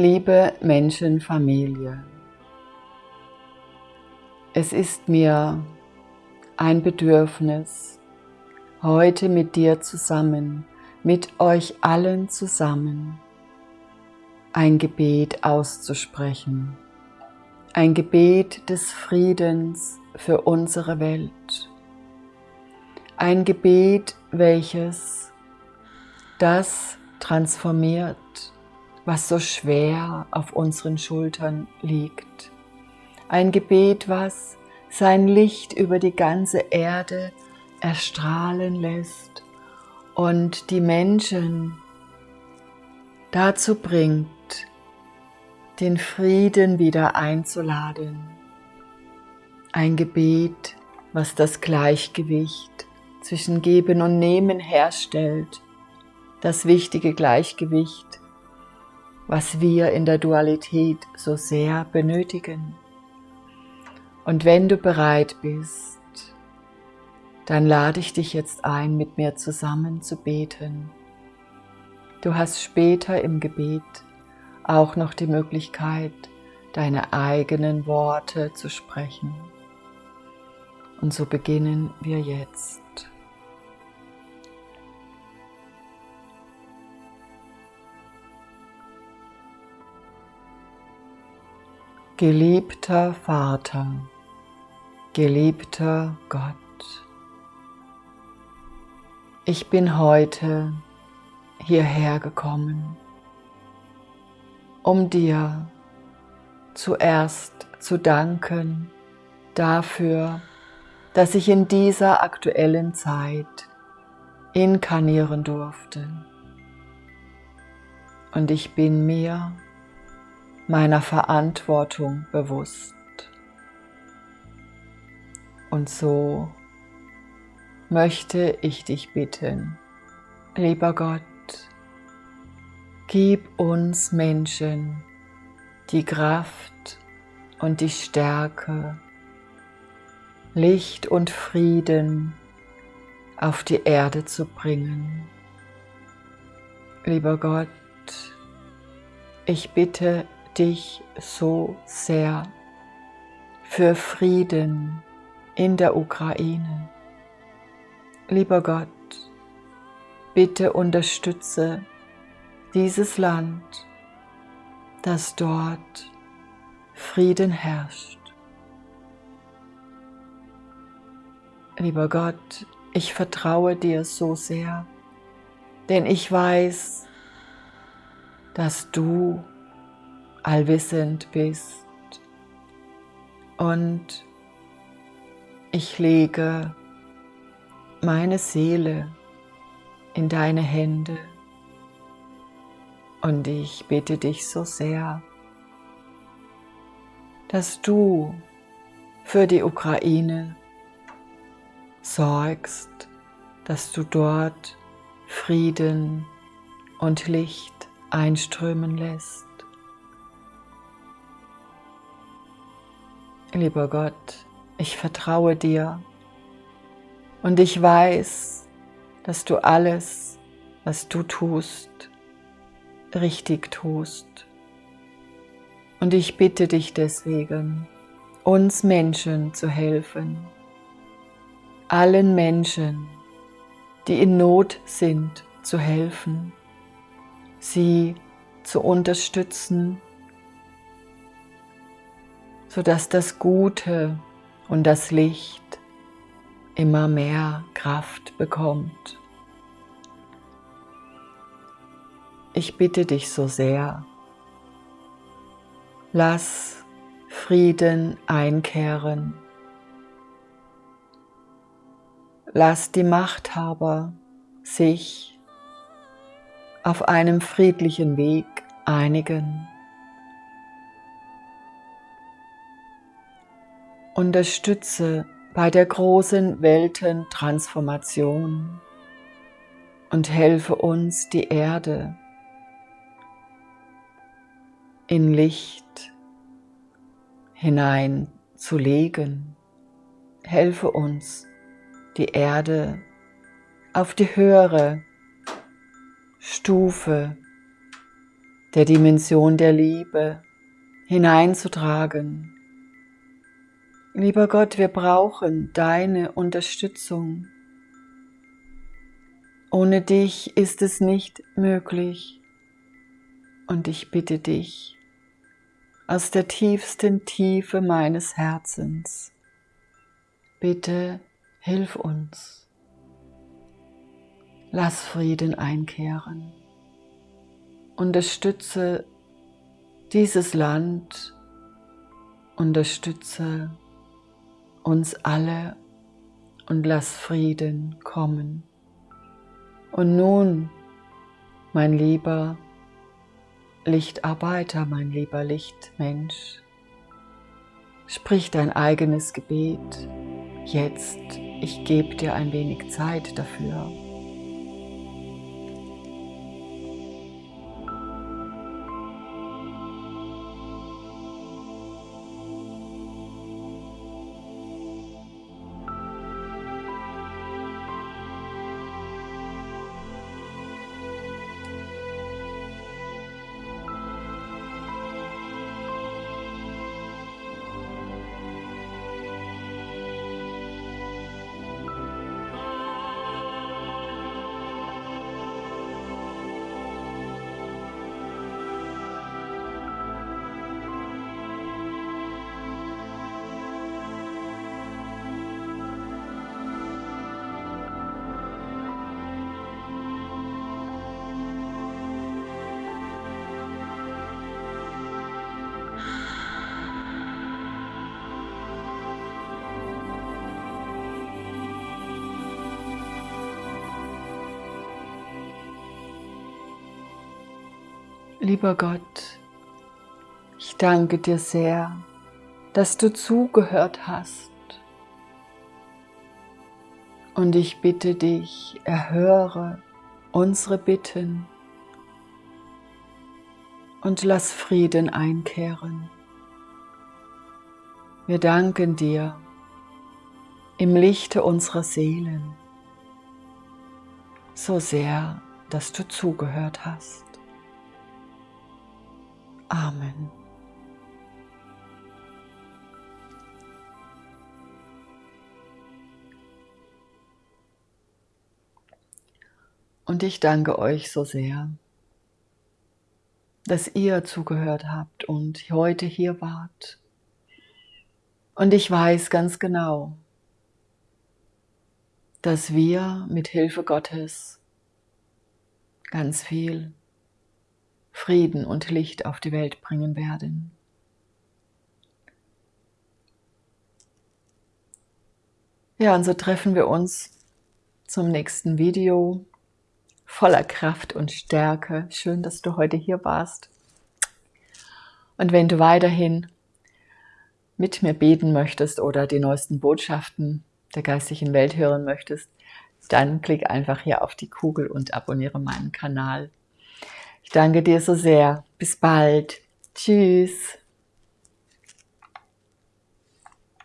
Liebe Menschenfamilie, es ist mir ein Bedürfnis, heute mit dir zusammen, mit euch allen zusammen, ein Gebet auszusprechen. Ein Gebet des Friedens für unsere Welt. Ein Gebet, welches das transformiert, was so schwer auf unseren Schultern liegt. Ein Gebet, was sein Licht über die ganze Erde erstrahlen lässt und die Menschen dazu bringt, den Frieden wieder einzuladen. Ein Gebet, was das Gleichgewicht zwischen Geben und Nehmen herstellt, das wichtige Gleichgewicht, was wir in der Dualität so sehr benötigen. Und wenn du bereit bist, dann lade ich dich jetzt ein, mit mir zusammen zu beten. Du hast später im Gebet auch noch die Möglichkeit, deine eigenen Worte zu sprechen. Und so beginnen wir jetzt. Geliebter Vater, geliebter Gott, ich bin heute hierher gekommen um dir zuerst zu danken dafür, dass ich in dieser aktuellen Zeit inkarnieren durfte. Und ich bin mir meiner Verantwortung bewusst. Und so möchte ich dich bitten, lieber Gott, Gib uns Menschen die Kraft und die Stärke, Licht und Frieden auf die Erde zu bringen. Lieber Gott, ich bitte dich so sehr für Frieden in der Ukraine. Lieber Gott, bitte unterstütze dieses Land, dass dort Frieden herrscht. Lieber Gott, ich vertraue dir so sehr, denn ich weiß, dass du allwissend bist und ich lege meine Seele in deine Hände und ich bitte dich so sehr, dass du für die Ukraine sorgst, dass du dort Frieden und Licht einströmen lässt. Lieber Gott, ich vertraue dir. Und ich weiß, dass du alles, was du tust, richtig tust. Und ich bitte dich deswegen, uns Menschen zu helfen, allen Menschen, die in Not sind, zu helfen, sie zu unterstützen, sodass das Gute und das Licht immer mehr Kraft bekommt. Ich bitte dich so sehr, lass Frieden einkehren. Lass die Machthaber sich auf einem friedlichen Weg einigen. Unterstütze bei der großen Weltentransformation und helfe uns, die Erde in Licht hineinzulegen. Helfe uns, die Erde auf die höhere Stufe der Dimension der Liebe hineinzutragen. Lieber Gott, wir brauchen deine Unterstützung. Ohne dich ist es nicht möglich. Und ich bitte dich aus der tiefsten Tiefe meines Herzens, bitte hilf uns. Lass Frieden einkehren. Unterstütze dieses Land, unterstütze uns alle und lass Frieden kommen. Und nun, mein lieber Lichtarbeiter, mein lieber Lichtmensch, sprich dein eigenes Gebet. Jetzt, ich gebe dir ein wenig Zeit dafür. Lieber Gott, ich danke dir sehr, dass du zugehört hast. Und ich bitte dich, erhöre unsere Bitten und lass Frieden einkehren. Wir danken dir im Lichte unserer Seelen so sehr, dass du zugehört hast. Amen. Und ich danke euch so sehr, dass ihr zugehört habt und heute hier wart. Und ich weiß ganz genau, dass wir mit Hilfe Gottes ganz viel Frieden und Licht auf die Welt bringen werden. Ja, und so treffen wir uns zum nächsten Video voller Kraft und Stärke. Schön, dass du heute hier warst. Und wenn du weiterhin mit mir beten möchtest oder die neuesten Botschaften der geistigen Welt hören möchtest, dann klick einfach hier auf die Kugel und abonniere meinen Kanal. Ich danke dir so sehr. Bis bald. Tschüss.